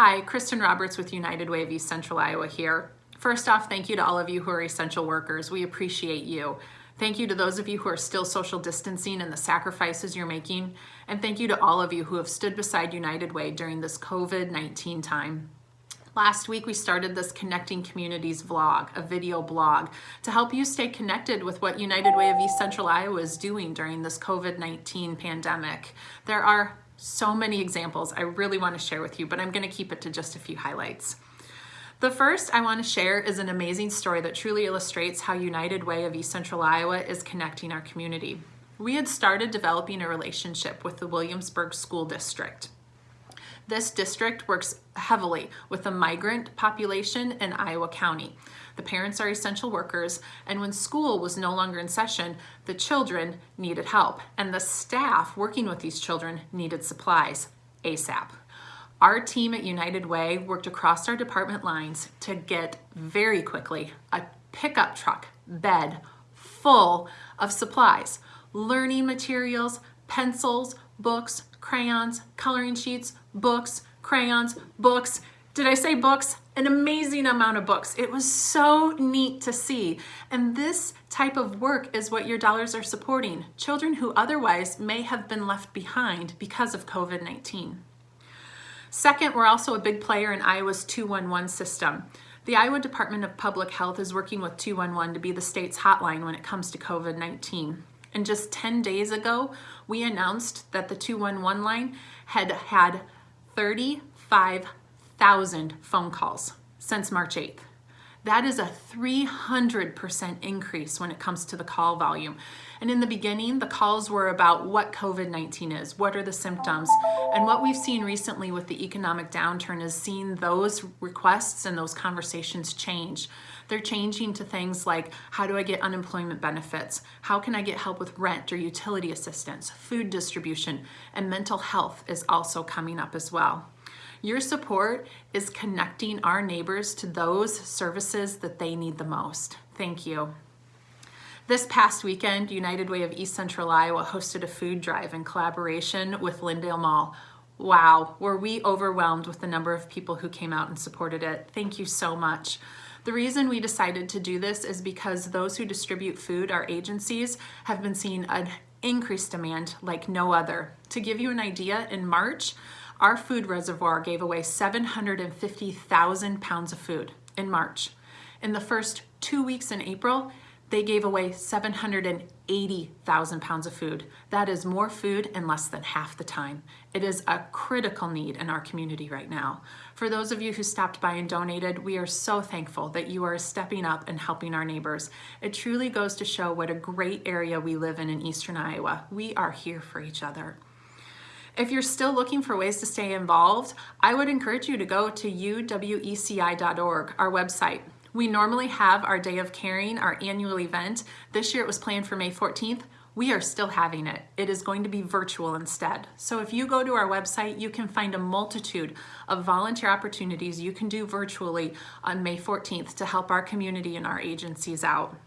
Hi, Kristen Roberts with United Way of East Central Iowa here. First off, thank you to all of you who are essential workers. We appreciate you. Thank you to those of you who are still social distancing and the sacrifices you're making. And thank you to all of you who have stood beside United Way during this COVID-19 time. Last week, we started this Connecting Communities vlog, a video blog, to help you stay connected with what United Way of East Central Iowa is doing during this COVID-19 pandemic. There are so many examples I really want to share with you, but I'm going to keep it to just a few highlights. The first I want to share is an amazing story that truly illustrates how United Way of East Central Iowa is connecting our community. We had started developing a relationship with the Williamsburg School District. This district works heavily with the migrant population in Iowa County. The parents are essential workers, and when school was no longer in session, the children needed help, and the staff working with these children needed supplies ASAP. Our team at United Way worked across our department lines to get very quickly a pickup truck bed full of supplies, learning materials, pencils, books, crayons, coloring sheets, books, crayons, books. Did I say books? An amazing amount of books. It was so neat to see. And this type of work is what your dollars are supporting. Children who otherwise may have been left behind because of COVID-19. Second, we're also a big player in Iowa's 211 system. The Iowa Department of Public Health is working with 211 to be the state's hotline when it comes to COVID-19. And just 10 days ago, we announced that the 211 line had had 35,000 phone calls since March 8th. That is a 300% increase when it comes to the call volume. And in the beginning, the calls were about what COVID-19 is, what are the symptoms, and what we've seen recently with the economic downturn is seeing those requests and those conversations change. They're changing to things like, how do I get unemployment benefits? How can I get help with rent or utility assistance? Food distribution and mental health is also coming up as well. Your support is connecting our neighbors to those services that they need the most. Thank you. This past weekend, United Way of East Central Iowa hosted a food drive in collaboration with Lindale Mall. Wow, were we overwhelmed with the number of people who came out and supported it. Thank you so much. The reason we decided to do this is because those who distribute food, our agencies, have been seeing an increased demand like no other. To give you an idea, in March, our food reservoir gave away 750,000 pounds of food in March. In the first two weeks in April, they gave away 780,000 pounds of food. That is more food in less than half the time. It is a critical need in our community right now. For those of you who stopped by and donated, we are so thankful that you are stepping up and helping our neighbors. It truly goes to show what a great area we live in in Eastern Iowa. We are here for each other. If you're still looking for ways to stay involved, I would encourage you to go to uweci.org, our website. We normally have our Day of Caring, our annual event. This year it was planned for May 14th. We are still having it. It is going to be virtual instead. So if you go to our website, you can find a multitude of volunteer opportunities you can do virtually on May 14th to help our community and our agencies out.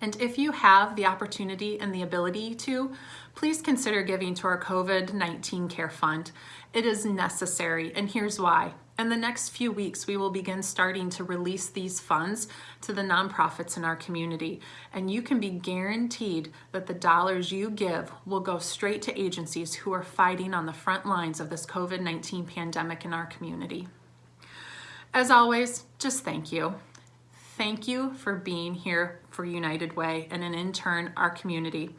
And if you have the opportunity and the ability to, please consider giving to our COVID-19 Care Fund. It is necessary, and here's why. In the next few weeks, we will begin starting to release these funds to the nonprofits in our community. And you can be guaranteed that the dollars you give will go straight to agencies who are fighting on the front lines of this COVID-19 pandemic in our community. As always, just thank you. Thank you for being here for United Way and in turn, our community.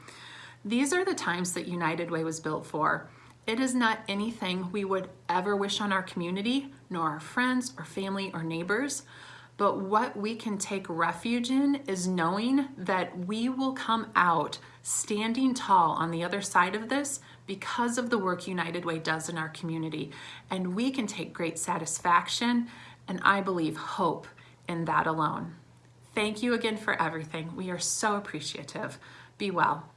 These are the times that United Way was built for. It is not anything we would ever wish on our community, nor our friends or family or neighbors, but what we can take refuge in is knowing that we will come out standing tall on the other side of this because of the work United Way does in our community. And we can take great satisfaction and I believe hope in that alone. Thank you again for everything. We are so appreciative. Be well.